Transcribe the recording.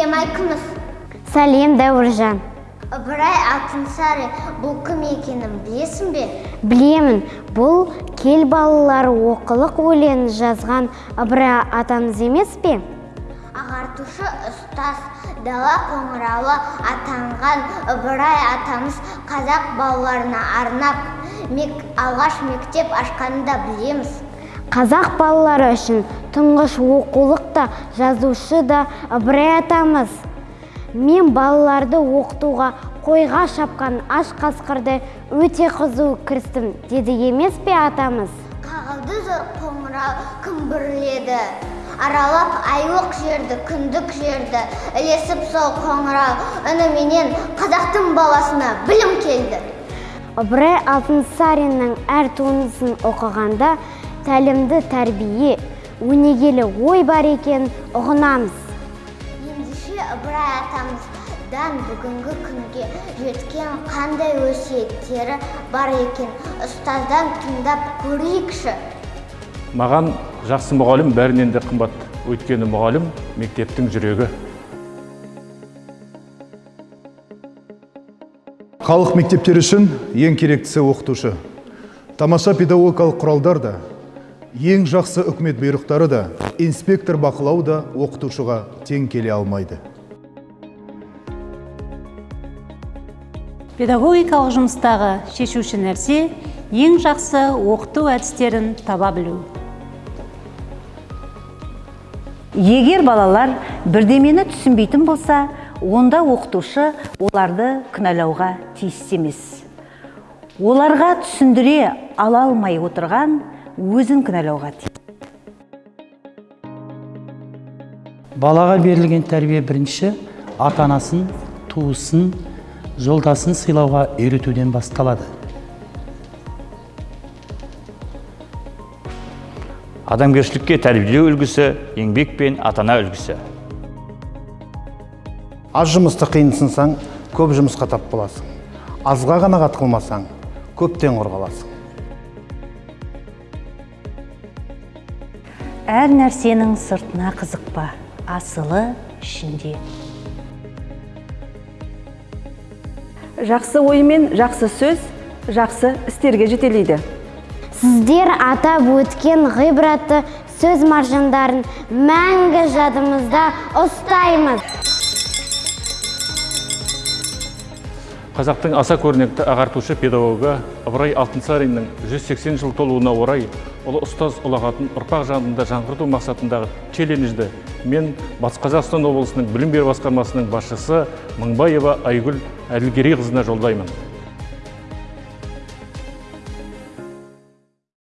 сәлем дәуіржан ыбырай алтынсарин бұл кім екенін білесің бе білемін бұл кел балалар оқылық өлеңін жазған ыбырай атамыз емес пе ағартушы ұстаз дала қоңырауы атанған ыбырай атамыз қазақ балаларына арнап мек, алғаш мектеп ашқанын да білеміз қазақ балалары үшін тұңғыш оқулық та жазушы да ыбырай атамыз. Мен балаларды оқытуға қойға шапқан аш қасқырды өте қызу кірістім деді емес пе атамыз? Қағылды зор қоңырау күмбірледі аралап айлық жерді күндік жерді ілесіп сол қоңырау үніменен қазақтың баласына білім келді. Ыбырай алтынсариннің әр туындысын оқығанда тәлімді тәрбие өнегелі ой бар екенін ұғынамыз. Ендеше ыбырай атамыздан бүгінгі күнге жеткен қандай өсиеттері бар екен? Ұстаздан тыңдап көрейікші. Маған жақсы мұғалім бәрінен де қымбат. Өйткені мұғалім мектептің жүрегі. Халық мектептері үшін ең керектісі оқытушы. Тамаша педагогикалық құралдар да ең жақсы үкімет бұйрықтары да инспектор бақылау да оқытушыға тең келе алмайды. Педагогикалық жұмыстағы шешуші нәрсе ең жақсы оқыту әдістерін таба білу. Егер балалар бірдемені түсінбейтін болса онда оқытушы оларды кінәлауға тиісті емес. Оларға түсіндіре ала алмай отырған өзін кінәлауға тиіс балаға берілген тәрбие бірінші ата анасын туысын жолдасын сыйлауға үйретуден басталады. Адамгершілікке тәрбиелеу үлгісі еңбек пен ата ана үлгісі. Аз жұмысты қиынсынсаң көп жұмысқа тап боласың. Азға қанағат қылмасаң көптен құр қаласың әр нәрсенің сыртына қызықпа асылы ішінде. Жақсы ой мен жақсы сөз жақсы істерге жетелейді. Сіздер атап өткен ғибратты сөз маржандарын мәңгі жадымызда ұстаймыз. Қазақтың аса көрнекті ағартушы педагогы ыбырай алтынсариннің 180 жыл толуына орай ұлы ұстаз ұлағатын ұрпақ жанында жаңғырту мақсатындағы челленджді мен батыс қазақстан облысының білім беру басқармасының басшысы мыңбаева айгүл әділгерейқызына жолдаймын.